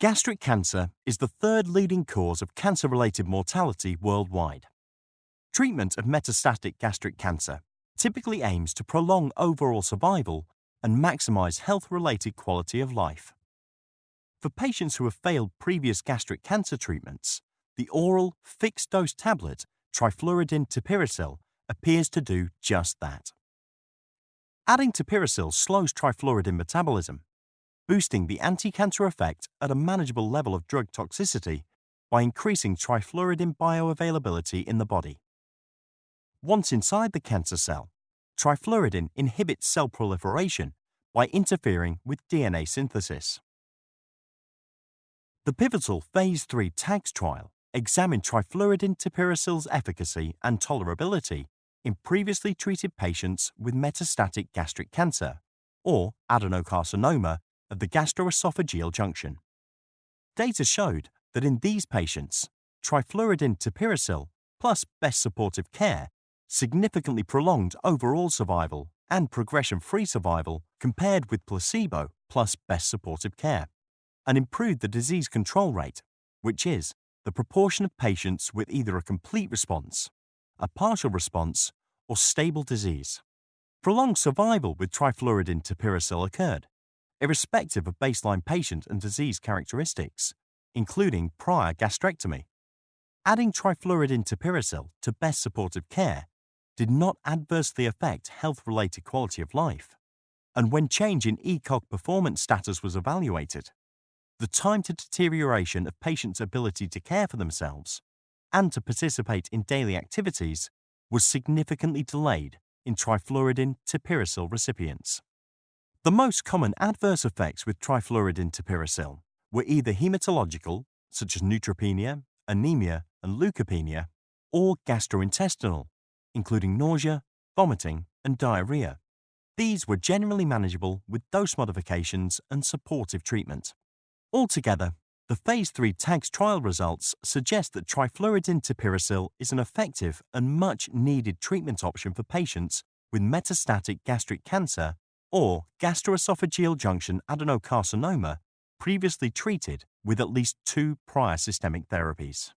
Gastric cancer is the third leading cause of cancer-related mortality worldwide. Treatment of metastatic gastric cancer typically aims to prolong overall survival and maximize health-related quality of life. For patients who have failed previous gastric cancer treatments, the oral fixed-dose tablet trifluridine tipiracil appears to do just that. Adding tipiracil slows trifluridine metabolism boosting the anti-cancer effect at a manageable level of drug toxicity by increasing trifluridine bioavailability in the body. Once inside the cancer cell, trifluridine inhibits cell proliferation by interfering with DNA synthesis. The pivotal Phase 3 TAGS trial examined trifluridine tipiracil's efficacy and tolerability in previously treated patients with metastatic gastric cancer, or adenocarcinoma, of the gastroesophageal junction. Data showed that in these patients, trifluridine tipiracil plus best supportive care significantly prolonged overall survival and progression-free survival compared with placebo plus best supportive care, and improved the disease control rate, which is the proportion of patients with either a complete response, a partial response, or stable disease. Prolonged survival with trifluridine tipiracil occurred, irrespective of baseline patient and disease characteristics, including prior gastrectomy. Adding trifluridine tipiracil to best supportive care did not adversely affect health-related quality of life, and when change in ECOG performance status was evaluated, the time to deterioration of patients' ability to care for themselves and to participate in daily activities was significantly delayed in trifluridine tipiracil recipients. The most common adverse effects with trifluridine tipiracil were either hematological, such as neutropenia, anemia, and leukopenia, or gastrointestinal, including nausea, vomiting, and diarrhea. These were generally manageable with dose modifications and supportive treatment. Altogether, the Phase 3 TAGS trial results suggest that trifluridine tipiracil is an effective and much needed treatment option for patients with metastatic gastric cancer or gastroesophageal junction adenocarcinoma previously treated with at least two prior systemic therapies.